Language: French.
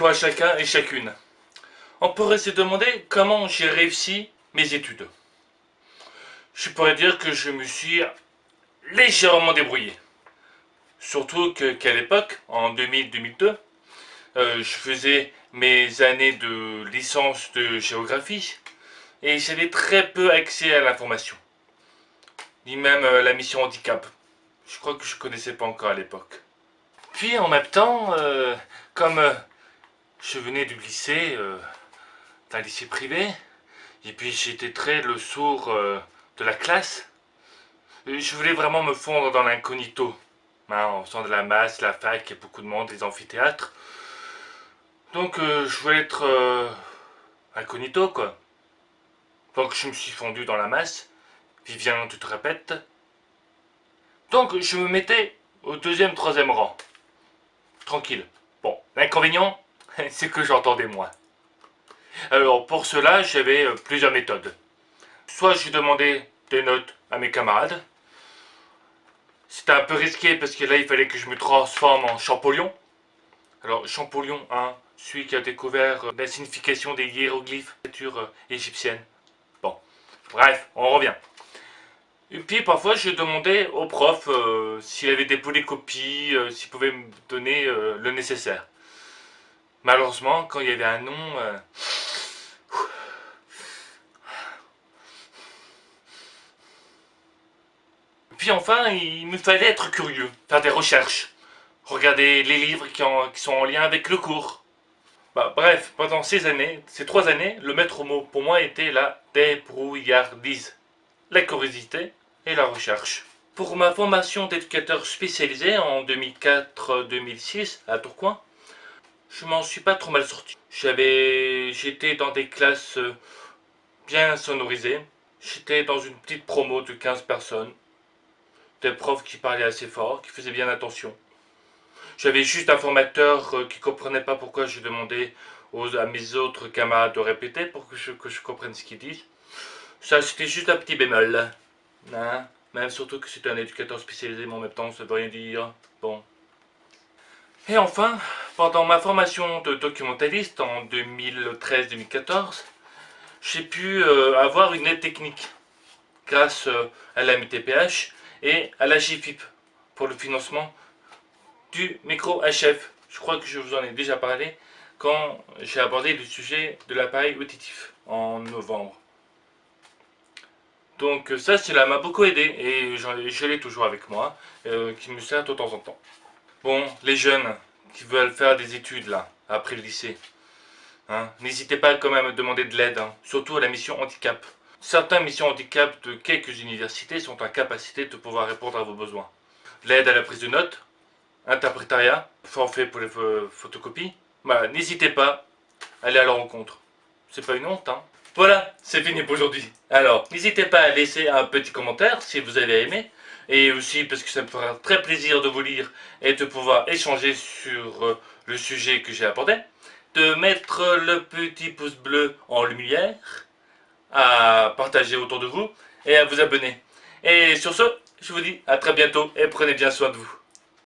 à chacun et chacune. On pourrait se demander comment j'ai réussi mes études. Je pourrais dire que je me suis légèrement débrouillé. Surtout qu'à l'époque, en 2000-2002, euh, je faisais mes années de licence de géographie et j'avais très peu accès à l'information. Ni même euh, la mission handicap. Je crois que je connaissais pas encore à l'époque. Puis en même temps, euh, comme je venais du lycée, d'un lycée privé, et puis j'étais très le sourd de la classe, je voulais vraiment me fondre dans l'incognito. Hein, en faisant de la masse, la fac, il y a beaucoup de monde, les amphithéâtres. Donc euh, je voulais être euh, incognito quoi. Donc je me suis fondu dans la masse. Vivien, tu te répètes Donc je me mettais au deuxième, troisième rang. Tranquille. Bon, l'inconvénient, c'est que j'entendais moins. Alors pour cela, j'avais euh, plusieurs méthodes. Soit je demandais des notes à mes camarades, c'était un peu risqué parce que là, il fallait que je me transforme en Champollion. Alors, Champollion, hein, celui qui a découvert euh, la signification des hiéroglyphes euh, égyptienne. Bon, bref, on revient. Et puis, parfois, je demandais au prof s'il avait des polycopies, s'il pouvait me donner le nécessaire. Malheureusement, quand il y avait un nom... Puis enfin, il me fallait être curieux, faire des recherches, regarder les livres qui, sont en lien avec le cours. Bah, bref, pendant ces années, ces trois années, le maître mot pour moi était la débrouillardise, la curiosité et la recherche. Pour ma formation d'éducateur spécialisé en 2004-2006 à Tourcoing, je m'en suis pas trop mal sorti. J'avais, J'étais dans des classes euh, bien sonorisées. J'étais dans une petite promo de 15 personnes des profs qui parlaient assez fort, qui faisaient bien attention. J'avais juste un formateur euh, qui comprenait pas pourquoi je demandais aux, à mes autres camarades de répéter pour que je, que je comprenne ce qu'ils disent. Ça, c'était juste un petit bémol. Hein? Même surtout que c'était un éducateur spécialisé, mais en même temps, ça veut rien dire. Bon. Et enfin, pendant ma formation de documentaliste en 2013-2014, j'ai pu euh, avoir une aide technique grâce euh, à la MTPH et à la GFIP pour le financement du micro HF. Je crois que je vous en ai déjà parlé quand j'ai abordé le sujet de l'appareil auditif en novembre. Donc ça, cela m'a beaucoup aidé et je l'ai toujours avec moi, euh, qui me sert de temps en temps. Bon, les jeunes qui veulent faire des études là, après le lycée, hein, n'hésitez pas quand même à demander de l'aide, hein, surtout à la mission handicap. Certaines missions handicap de quelques universités sont en capacité de pouvoir répondre à vos besoins. L'aide à la prise de notes, interprétariat, forfait pour les photocopies. Bah, n'hésitez pas, à aller à leur rencontre. C'est pas une honte, hein Voilà, c'est fini pour aujourd'hui. Alors, n'hésitez pas à laisser un petit commentaire si vous avez aimé. Et aussi parce que ça me fera très plaisir de vous lire et de pouvoir échanger sur euh, le sujet que j'ai abordé. De mettre le petit pouce bleu en lumière à partager autour de vous et à vous abonner. Et sur ce, je vous dis à très bientôt et prenez bien soin de vous.